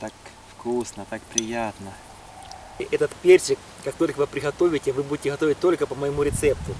так вкусно, так приятно. Этот перчик, как только вы приготовите, вы будете готовить только по моему рецепту.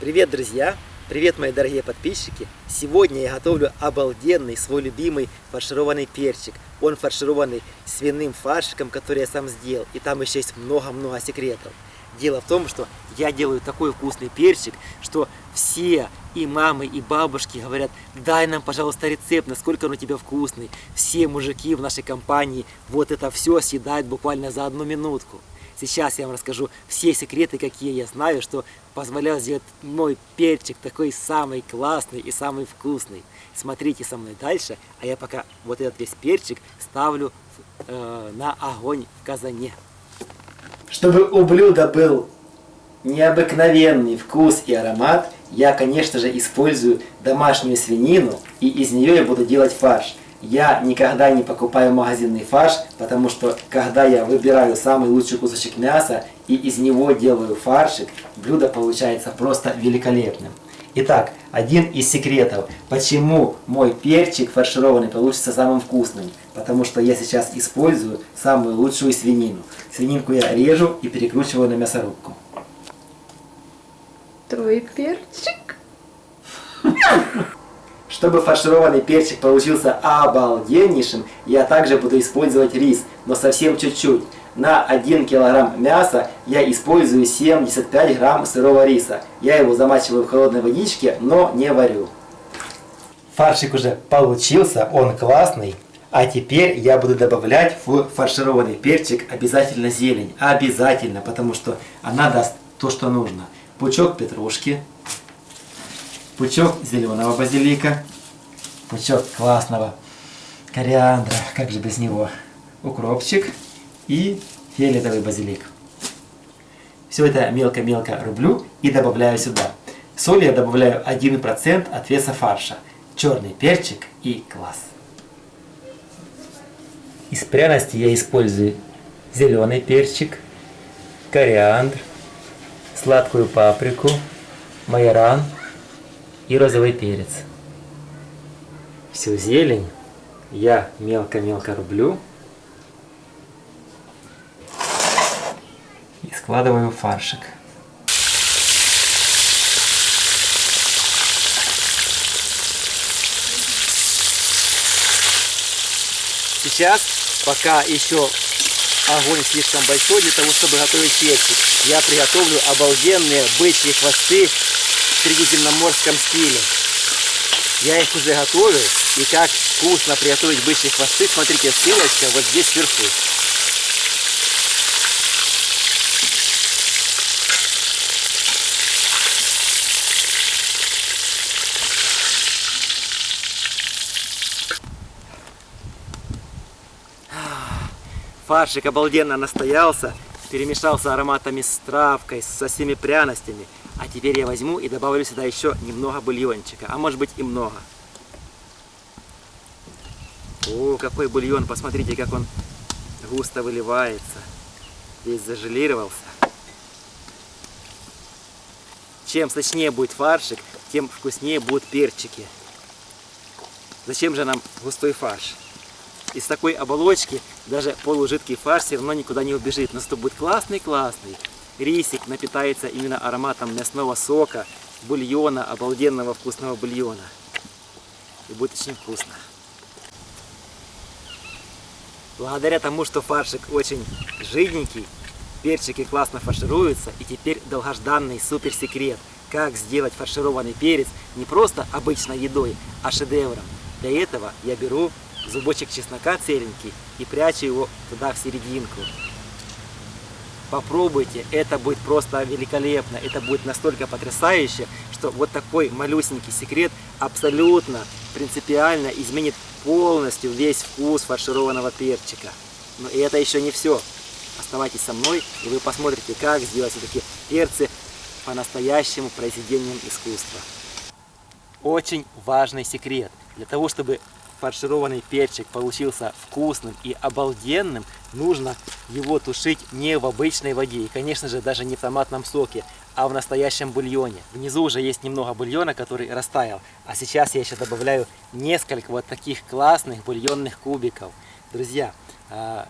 Привет, друзья! Привет, мои дорогие подписчики! Сегодня я готовлю обалденный, свой любимый фаршированный перчик. Он фаршированный свиным фаршиком, который я сам сделал. И там еще есть много-много секретов. Дело в том, что я делаю такой вкусный перчик, что все и мамы, и бабушки говорят, дай нам, пожалуйста, рецепт, насколько он у тебя вкусный. Все мужики в нашей компании вот это все съедают буквально за одну минутку. Сейчас я вам расскажу все секреты, какие я знаю, что позволял сделать мой перчик такой самый классный и самый вкусный. Смотрите со мной дальше, а я пока вот этот весь перчик ставлю э, на огонь в казане. Чтобы у блюда был необыкновенный вкус и аромат, я, конечно же, использую домашнюю свинину, и из нее я буду делать фарш. Я никогда не покупаю магазинный фарш, потому что, когда я выбираю самый лучший кусочек мяса и из него делаю фаршик, блюдо получается просто великолепным. Итак, один из секретов, почему мой перчик фаршированный получится самым вкусным. Потому что я сейчас использую самую лучшую свинину. Свининку я режу и перекручиваю на мясорубку. Твой перчик? Чтобы фаршированный перчик получился обалденнейшим, я также буду использовать рис, но совсем чуть-чуть. На 1 килограмм мяса я использую 75 грамм сырого риса. Я его замачиваю в холодной водичке, но не варю. Фаршик уже получился, он классный. А теперь я буду добавлять в фаршированный перчик обязательно зелень. Обязательно, потому что она даст то, что нужно. Пучок петрушки, пучок зеленого базилика, пучок классного кориандра, как же без него, укропчик и фиолетовый базилик. Все это мелко-мелко рублю и добавляю сюда. Соль я добавляю 1% от веса фарша. Черный перчик и квас. Из пряностей я использую зеленый перчик, кориандр, сладкую паприку, майоран и розовый перец. Всю зелень я мелко-мелко рублю и складываю в фаршик. Сейчас, пока еще огонь слишком большой для того, чтобы готовить перчик, я приготовлю обалденные бычьи хвосты в средиземноморском стиле. Я их уже готовлю, и как вкусно приготовить бычьи хвосты, смотрите, ссылочка вот здесь сверху. Фаршик обалденно настоялся, перемешался ароматами с травкой, со всеми пряностями. А теперь я возьму и добавлю сюда еще немного бульончика, а может быть и много. О, какой бульон, посмотрите, как он густо выливается. Весь зажелировался. Чем сочнее будет фаршик, тем вкуснее будут перчики. Зачем же нам густой фарш? Из такой оболочки даже полужидкий фарш все равно никуда не убежит. Но зато будет классный-классный. Рисик напитается именно ароматом мясного сока, бульона, обалденного вкусного бульона. И будет очень вкусно. Благодаря тому, что фаршик очень жиденький, перчики классно фаршируются. И теперь долгожданный супер секрет, как сделать фаршированный перец не просто обычной едой, а шедевром. Для этого я беру зубочек чеснока целенький и прячу его туда в серединку. Попробуйте, это будет просто великолепно, это будет настолько потрясающе, что вот такой малюсенький секрет абсолютно принципиально изменит полностью весь вкус фаршированного перчика. Но и это еще не все. Оставайтесь со мной, и вы посмотрите, как сделать все-таки перцы по-настоящему произведением искусства. Очень важный секрет. Для того, чтобы фаршированный перчик получился вкусным и обалденным, нужно его тушить не в обычной воде и, конечно же, даже не в томатном соке, а в настоящем бульоне. Внизу уже есть немного бульона, который растаял, а сейчас я еще добавляю несколько вот таких классных бульонных кубиков. Друзья, а,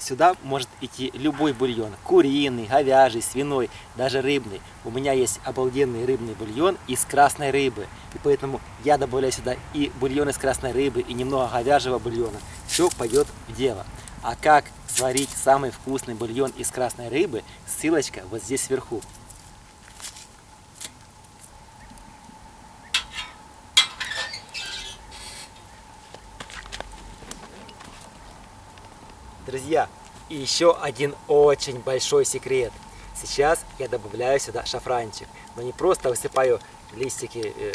сюда может идти любой бульон. Куриный, говяжий, свиной, даже рыбный. У меня есть обалденный рыбный бульон из красной рыбы. Поэтому я добавляю сюда и бульон из красной рыбы, и немного говяжьего бульона. Все пойдет в дело. А как сварить самый вкусный бульон из красной рыбы, ссылочка вот здесь сверху. Друзья, и еще один очень большой секрет. Сейчас я добавляю сюда шафранчик. Но не просто высыпаю листики, э,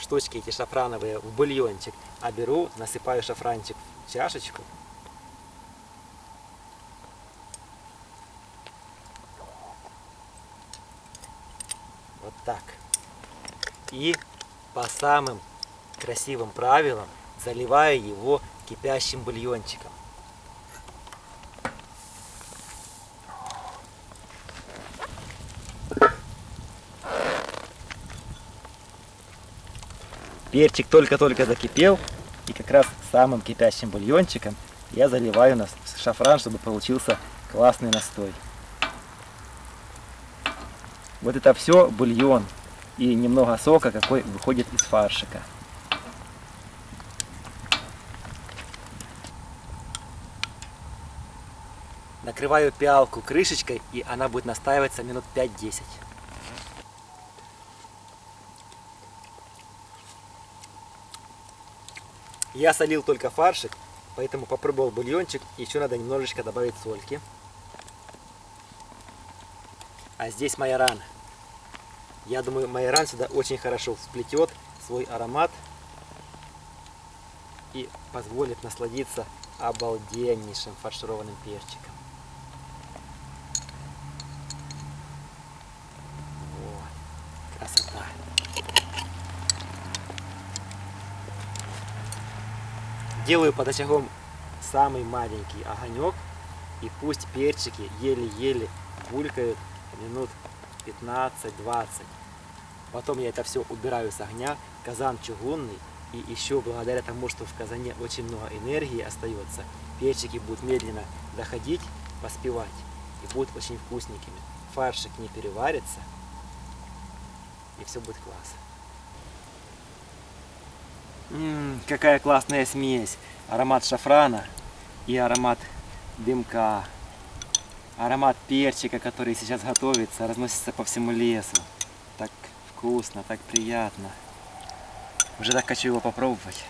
штучки эти шафрановые в бульончик, а беру, насыпаю шафранчик в чашечку. Вот так. И по самым красивым правилам заливаю его кипящим бульончиком. Перчик только-только закипел, и как раз самым кипящим бульончиком я заливаю на шафран, чтобы получился классный настой. Вот это все бульон и немного сока, какой выходит из фаршика. Накрываю пиалку крышечкой, и она будет настаиваться минут 5-10. Я солил только фаршик, поэтому попробовал бульончик. Еще надо немножечко добавить сольки. А здесь майоран. Я думаю, майоран сюда очень хорошо всплетет свой аромат и позволит насладиться обалденнейшим фаршированным перчиком. Вот, красота. Делаю под очагом самый маленький огонек. И пусть перчики еле-еле булькают минут 15-20. Потом я это все убираю с огня. Казан чугунный. И еще благодаря тому, что в казане очень много энергии остается, перчики будут медленно доходить, поспевать. И будут очень вкусненькими. Фаршик не переварится. И все будет класс. Ммм, какая классная смесь. Аромат шафрана и аромат дымка. Аромат перчика, который сейчас готовится, разносится по всему лесу. Так вкусно, так приятно. Уже так хочу его попробовать.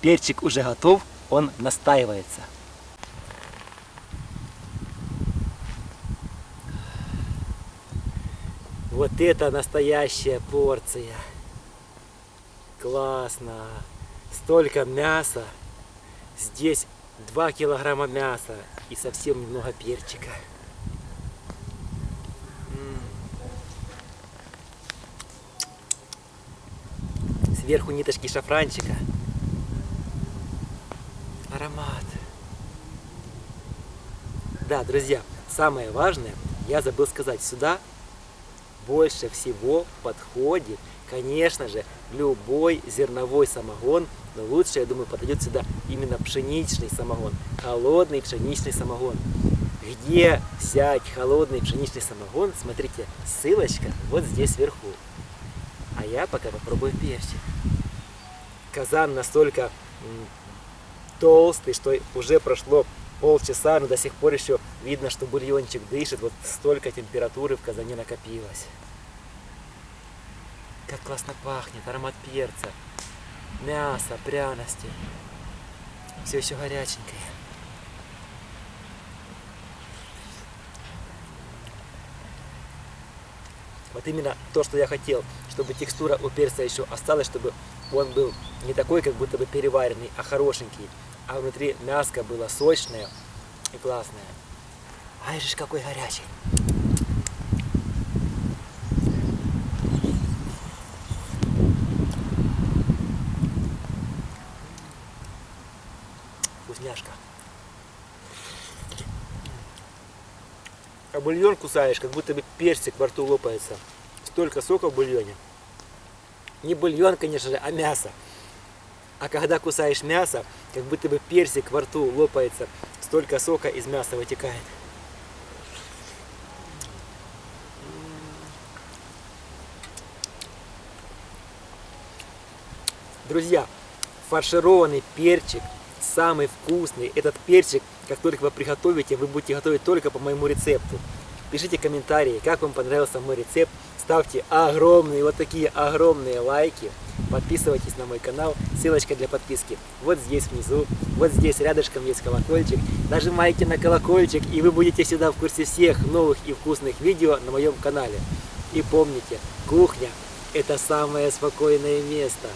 Перчик уже готов, он настаивается. Вот это настоящая порция. Классно. Столько мяса. Здесь 2 килограмма мяса и совсем немного перчика. Сверху ниточки шафранчика. Аромат. Да, друзья, самое важное, я забыл сказать, сюда больше всего подходит, конечно же, любой зерновой самогон, но лучше, я думаю, подойдет сюда именно пшеничный самогон, холодный пшеничный самогон. Где взять холодный пшеничный самогон, смотрите, ссылочка вот здесь вверху. А я пока попробую перчик. Казан настолько толстый, что уже прошло полчаса, но до сих пор еще видно, что бульончик дышит. Вот столько температуры в казане накопилось. Как классно пахнет, аромат перца, мясо, пряности. Все еще горяченькое. Вот именно то, что я хотел, чтобы текстура у перца еще осталась, чтобы он был не такой, как будто бы переваренный, а хорошенький а внутри мяско было сочное и классное. Ай же какой горячий. Вкусняшка. А бульон кусаешь, как будто бы персик во рту лопается. Столько сока в бульоне. Не бульон, конечно же, а мясо. А когда кусаешь мясо, как будто бы персик во рту лопается, столько сока из мяса вытекает. Друзья, фаршированный перчик самый вкусный. Этот перчик, как только вы приготовите, вы будете готовить только по моему рецепту. Пишите комментарии, как вам понравился мой рецепт. Ставьте огромные, вот такие огромные лайки. Подписывайтесь на мой канал. Ссылочка для подписки вот здесь внизу. Вот здесь рядышком есть колокольчик. Нажимайте на колокольчик, и вы будете всегда в курсе всех новых и вкусных видео на моем канале. И помните, кухня – это самое спокойное место.